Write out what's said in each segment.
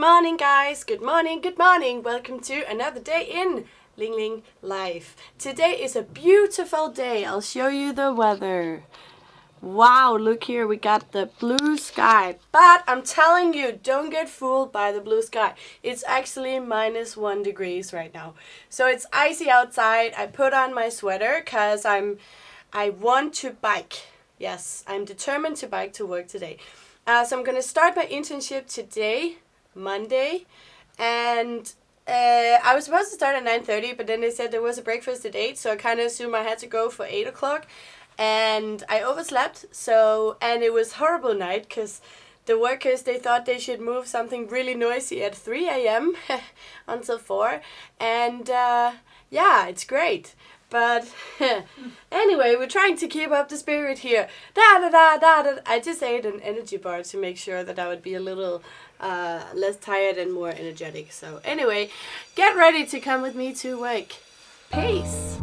morning guys, good morning, good morning. Welcome to another day in Ling Ling Life. Today is a beautiful day. I'll show you the weather. Wow, look here, we got the blue sky. But I'm telling you, don't get fooled by the blue sky. It's actually minus one degrees right now. So it's icy outside. I put on my sweater because I'm I want to bike. Yes, I'm determined to bike to work today. Uh, so I'm going to start my internship today, Monday, and uh, I was supposed to start at 9.30, but then they said there was a breakfast at 8, so I kind of assumed I had to go for 8 o'clock, and I overslept, so, and it was horrible night, because the workers, they thought they should move something really noisy at 3 a.m. until 4, and uh, yeah, it's great. But anyway, we're trying to keep up the spirit here. Da da da da da. I just ate an energy bar to make sure that I would be a little uh, less tired and more energetic. So anyway, get ready to come with me to work. Peace.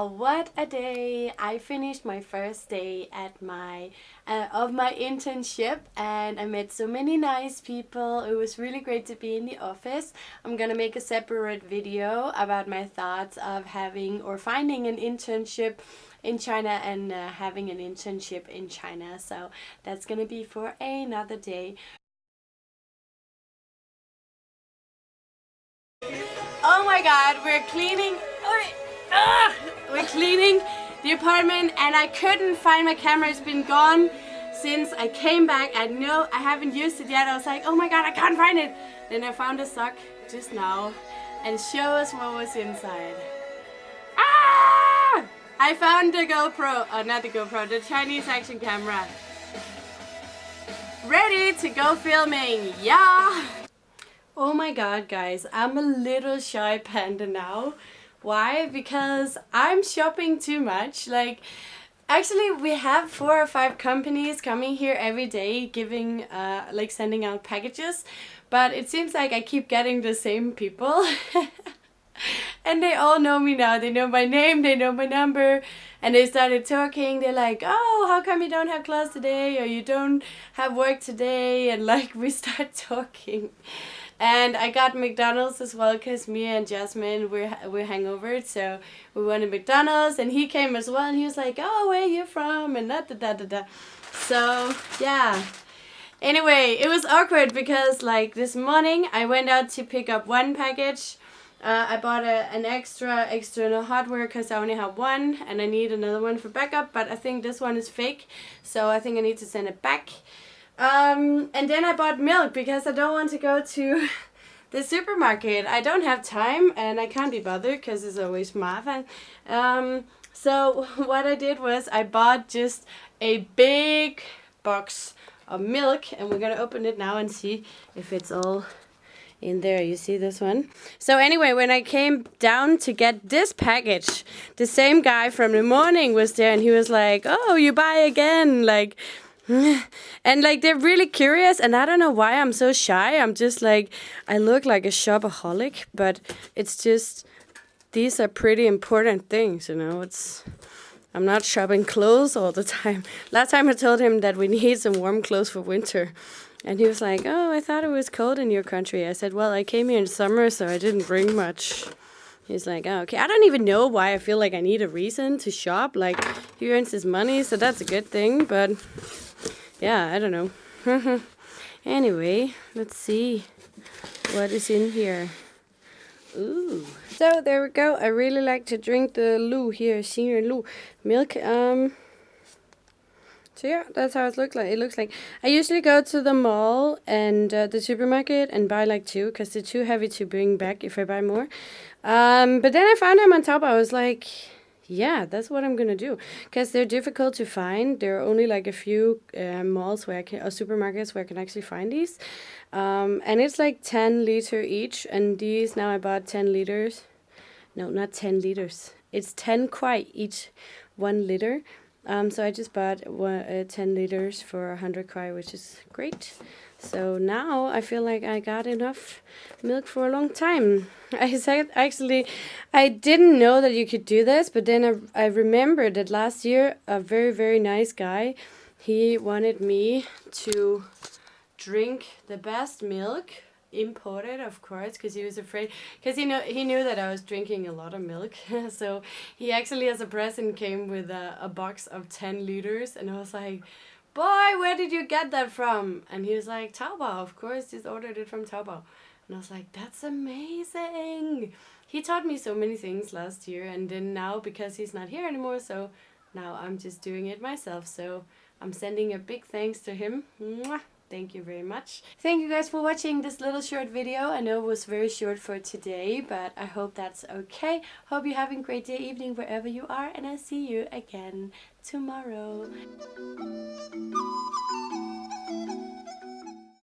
Wow, what a day! I finished my first day at my uh, of my internship and I met so many nice people. It was really great to be in the office. I'm gonna make a separate video about my thoughts of having or finding an internship in China and uh, having an internship in China. So that's gonna be for another day. Oh my god, we're cleaning. Oh, We're cleaning the apartment and I couldn't find my camera. It's been gone since I came back. I know I haven't used it yet. I was like, oh my god, I can't find it. Then I found a sock just now and show us what was inside. Ah! I found the GoPro, oh not the GoPro, the Chinese action camera. Ready to go filming, yeah! Oh my god guys, I'm a little shy panda now. Why? Because I'm shopping too much. Like, actually we have four or five companies coming here every day giving, uh, like sending out packages. But it seems like I keep getting the same people. and they all know me now. They know my name, they know my number. And they started talking. They're like, oh, how come you don't have class today? Or you don't have work today? And like, we start talking. And I got McDonald's as well because me and Jasmine we're we're hangover, so we went to McDonald's and he came as well and he was like, "Oh, where are you from?" and da da da da da. So yeah. Anyway, it was awkward because like this morning I went out to pick up one package. Uh, I bought a, an extra external hardware because I only have one and I need another one for backup, but I think this one is fake, so I think I need to send it back. Um, and then I bought milk because I don't want to go to the supermarket. I don't have time and I can't be bothered because it's always mafan. Um, so what I did was I bought just a big box of milk and we're gonna open it now and see if it's all in there you see this one so anyway when i came down to get this package the same guy from the morning was there and he was like oh you buy again like and like they're really curious and i don't know why i'm so shy i'm just like i look like a shopaholic but it's just these are pretty important things you know it's i'm not shopping clothes all the time last time i told him that we need some warm clothes for winter and he was like oh i thought it was cold in your country i said well i came here in summer so i didn't bring much He's like, oh, okay. I don't even know why I feel like I need a reason to shop. Like, he earns his money, so that's a good thing. But yeah, I don't know. anyway, let's see what is in here. Ooh. So there we go. I really like to drink the Lu here, senior Lu milk. Um. So yeah, that's how it looks like. It looks like I usually go to the mall and uh, the supermarket and buy like two because they're too heavy to bring back if I buy more. Um, but then I found them on top. I was like, yeah, that's what I'm gonna do because they're difficult to find. There are only like a few uh, malls where I can, or supermarkets where I can actually find these, um, and it's like 10 liter each. And these now I bought 10 liters. No, not 10 liters. It's 10 kwai each, one liter. Um, so I just bought one, uh, 10 liters for 100 kwai, which is great. So now I feel like I got enough milk for a long time. I said actually, I didn't know that you could do this, but then I, I remembered that last year a very, very nice guy, he wanted me to drink the best milk imported of course because he was afraid because he know he knew that I was drinking a lot of milk so he actually as a present came with a, a box of 10 liters and I was like boy where did you get that from? And he was like Taobao of course just ordered it from Taobao. And I was like that's amazing. He taught me so many things last year and then now because he's not here anymore so now I'm just doing it myself. So I'm sending a big thanks to him. Mwah thank you very much. Thank you guys for watching this little short video. I know it was very short for today, but I hope that's okay. Hope you're having a great day, evening, wherever you are, and I'll see you again tomorrow.